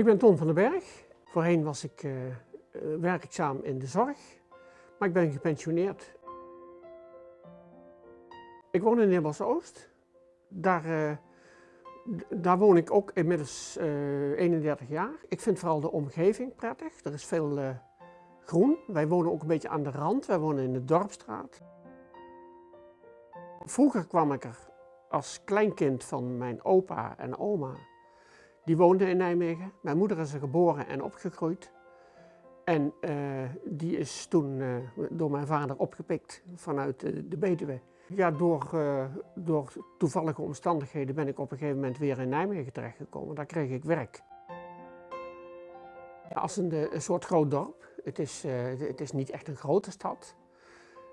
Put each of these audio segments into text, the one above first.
Ik ben Ton van den Berg. Voorheen was ik uh, werkzaam in de zorg, maar ik ben gepensioneerd. Ik woon in Nibels Oost. Daar, uh, daar woon ik ook inmiddels uh, 31 jaar. Ik vind vooral de omgeving prettig. Er is veel groen. Wij wonen ook een beetje aan de rand. Wij wonen in de Dorpstraat. Vroeger kwam ik er als kleinkind van mijn opa en oma die woonde in Nijmegen. Mijn moeder is er geboren en opgegroeid. En uh, die is toen uh, door mijn vader opgepikt vanuit de, Betuwe. Ja, door, uh, door toevallige omstandigheden ben ik op een gegeven moment weer in Nijmegen terechtgekomen. Daar kreeg ik werk. Als een soort groot dorp. Het is, het is niet echt een grote stad.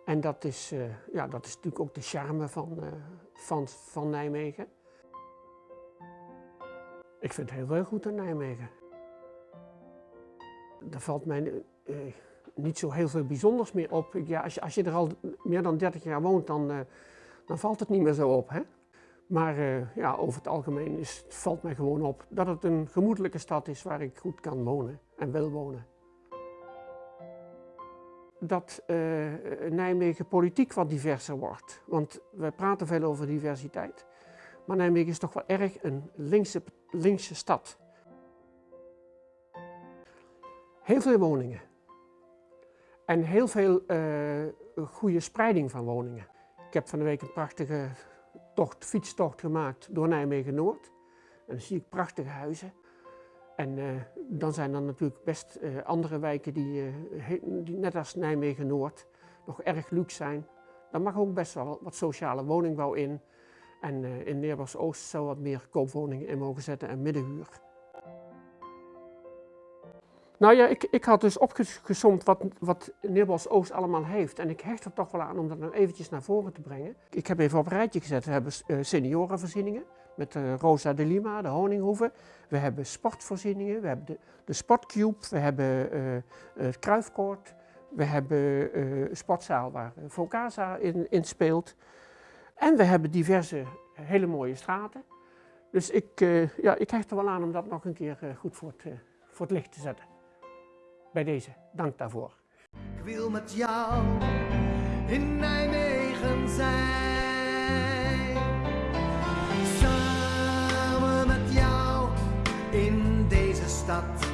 En dat is, ja, dat is natuurlijk ook de charme van, van, van Nijmegen. Ik vind het heel veel goed in Nijmegen. Er valt mij uh, niet zo heel veel bijzonders meer op. Ja, als, je, als je er al meer dan 30 jaar woont, dan, uh, dan valt het niet meer zo op. Hè? Maar uh, ja, over het algemeen is, valt mij gewoon op dat het een gemoedelijke stad is waar ik goed kan wonen en wil wonen. Dat Nijmegen politiek wat diverser wordt. Want we praten veel over diversiteit. Maar Nijmegen is toch wel erg een linkse, linkse stad. Heel veel woningen. En heel veel uh, goede spreiding van woningen. Ik heb van de week een prachtige tocht, fietstocht gemaakt door Nijmegen-Noord. En dan zie ik prachtige huizen. En uh, dan zijn er natuurlijk best uh, andere wijken die, die, net als Nijmegen-Noord nog erg luxe zijn. Daar mag ook best wel wat sociale woningbouw in. En uh, in Neerbos Oost zou wat meer koopwoningen in mogen zetten en middenhuur. Nou ja, ik, ik had dus opgezomd wat, wat Neerbos Oost allemaal heeft. En ik hecht er toch wel aan om dat nou eventjes naar voren te brengen. Ik heb even op een rijtje gezet. We hebben uh, seniorenvoorzieningen met uh, Rosa de Lima, de Honinghoeve. We hebben sportvoorzieningen, we hebben de, de Sportcube, we hebben het Kruifkoord. We hebben een sportzaal waar Vocasa in, in speelt. En we hebben diverse hele mooie straten. Dus ik, uh, ja, ik hecht er wel aan om dat nog een keer uh, goed voor het, voor het licht te zetten. Bij deze, dank daarvoor. Ik wil met jou in Nijmegen zijn. Samen met jou in deze stad